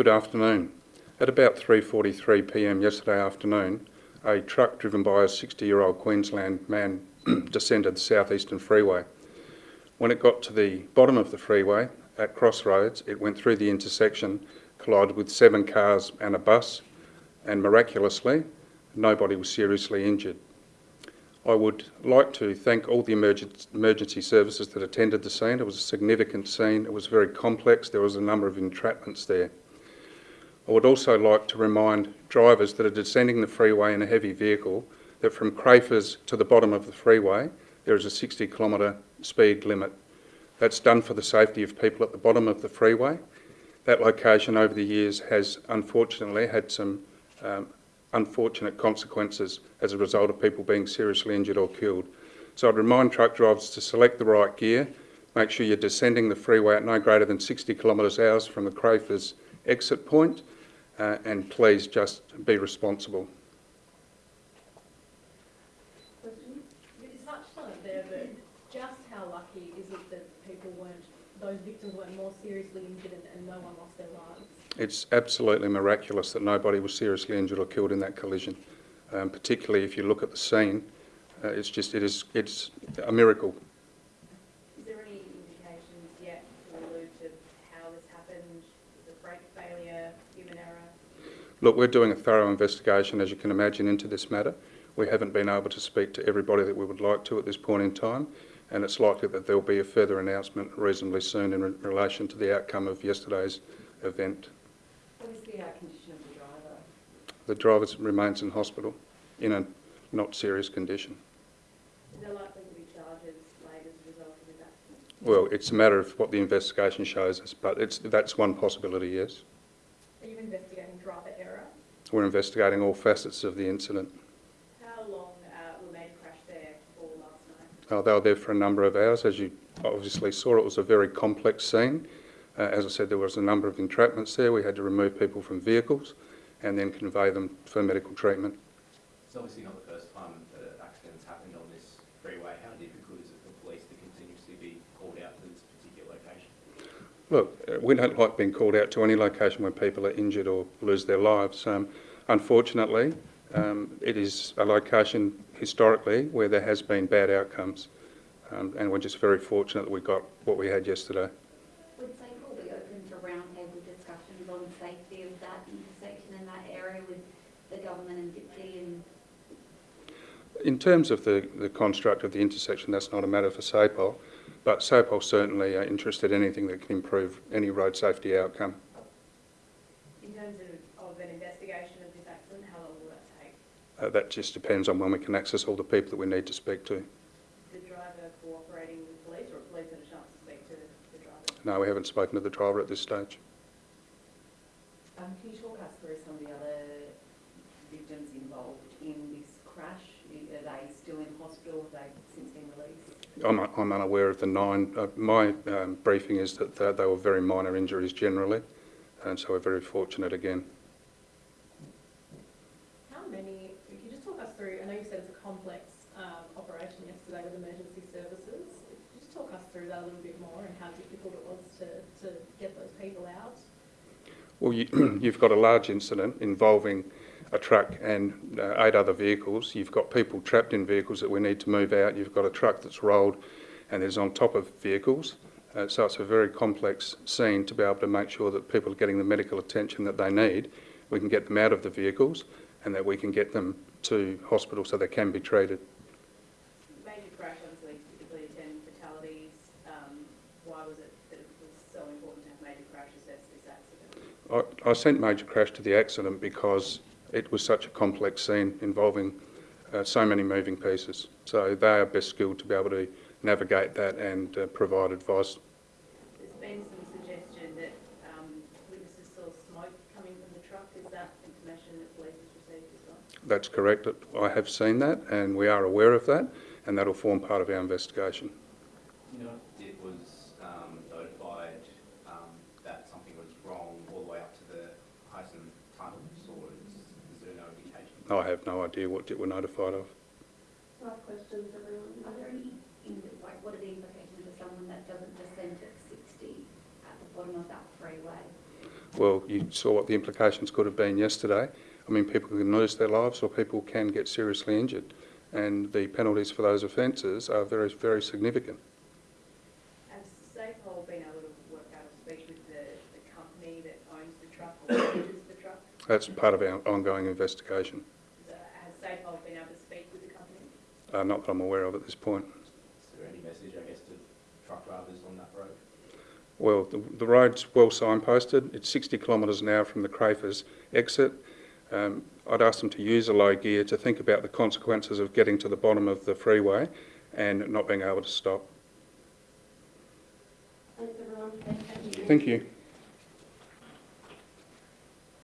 Good afternoon. At about 3.43pm yesterday afternoon, a truck driven by a 60-year-old Queensland man descended the southeastern freeway. When it got to the bottom of the freeway, at Crossroads, it went through the intersection, collided with seven cars and a bus, and miraculously, nobody was seriously injured. I would like to thank all the emergency services that attended the scene. It was a significant scene. It was very complex. There was a number of entrapments there. I would also like to remind drivers that are descending the freeway in a heavy vehicle that from Crafers to the bottom of the freeway there is a 60 kilometre speed limit. That's done for the safety of people at the bottom of the freeway. That location over the years has unfortunately had some um, unfortunate consequences as a result of people being seriously injured or killed. So I'd remind truck drivers to select the right gear, make sure you're descending the freeway at no greater than 60 kilometres hours from the Crafers exit point, uh, and please just be responsible. You touched there, but just how lucky is it that people weren't, those victims weren't more seriously injured and, no one lost their lives? It's absolutely miraculous that nobody was seriously injured or killed in that collision. Um, particularly if you look at the scene, uh, it's just it is it's a miracle. Is there any indications yet to allude to how this happened? Brake failure, human error? Look, we're doing a thorough investigation, as you can imagine, into this matter. We haven't been able to speak to everybody that we would like to at this point in time, and it's likely that there will be a further announcement reasonably soon in re relation to the outcome of yesterday's event. What is the uh, condition of the driver? The driver remains in hospital in a not serious condition. Is there likely to be charges laid as a result of this accident? Well, it's a matter of what the investigation shows us, but it's, that's one possibility, yes. Are you investigating driver error? We're investigating all facets of the incident. How long uh, were they Crash there for last night? Uh, they were there for a number of hours. As you obviously saw, it was a very complex scene. Uh, as I said, there was a number of entrapments there. We had to remove people from vehicles and then convey them for medical treatment. It's obviously not the first time that an accident's happened on this freeway. How difficult is it for police to continuously be called out to this particular location? Look, uh, we don't like being called out to any location where people are injured or lose their lives. Um, unfortunately, um, it is a location historically where there has been bad outcomes, um, and we're just very fortunate that we got what we had yesterday. Would SAPOL be open to roundtable discussions on safety of that intersection in that area with the government and Dipsy and In terms of the, the construct of the intersection, that's not a matter for SAPOL, but SAPOL certainly are interested in anything that can improve any road safety outcome. In terms of, of an investigation of this accident, how long will that take? Uh, that just depends on when we can access all the people that we need to speak to. Is the driver cooperating with police or have police had a chance to speak to the driver? No, we haven't spoken to the driver at this stage. Um, can you talk us through some of the other victims involved in this crash? Are they still in hospital? Have they since been released? I'm, I'm unaware of the nine. Uh, my um, briefing is that they, they were very minor injuries generally, and so we're very fortunate again. How many, if you just talk us through, I know you said it's a complex um, operation yesterday with emergency services. Could you Just talk us through that a little bit more and how difficult it was to, to get those people out. Well, you, you've got a large incident involving a truck and uh, eight other vehicles. You've got people trapped in vehicles that we need to move out. You've got a truck that's rolled and is on top of vehicles. Uh, so it's a very complex scene to be able to make sure that people are getting the medical attention that they need. We can get them out of the vehicles and that we can get them to hospital so they can be treated. Major crash obviously typically attend fatalities. Um, why was it that it was so important to have major crash assess this accident? I, I sent Major Crash to the accident because it was such a complex scene involving uh, so many moving pieces. So they are best skilled to be able to navigate that and uh, provide advice. There's been some suggestion that um, witnesses saw smoke coming from the truck. Is that information that police has received as well? That's correct. I have seen that and we are aware of that and that will form part of our investigation. You know, it was um, notified um, that something was wrong all the way up to the Heysen tunnels, or is, is there no indication? I have no idea what it were notified of. last questions everyone? Are there any, like, what are the implications for someone that doesn't descend at 60 at the bottom of that freeway? Well, you saw what the implications could have been yesterday. I mean, people can lose their lives or people can get seriously injured. And the penalties for those offences are very, very significant. Has SAPOL been able to work out or speak with the, the company that owns the truck or manages the truck? That's part of our ongoing investigation, Is that- Has SAPOL been able to speak with the company? uh, not that I'm aware of at this point. Is there any message, I guess, to truck drivers on that road? Well, the, the road's well signposted. It's 60 kilometres an hour from the Crafers exit. Um, I'd ask them to use a low gear to think about the consequences of getting to the bottom of the freeway and not being able to stop. Thank you. Thank you.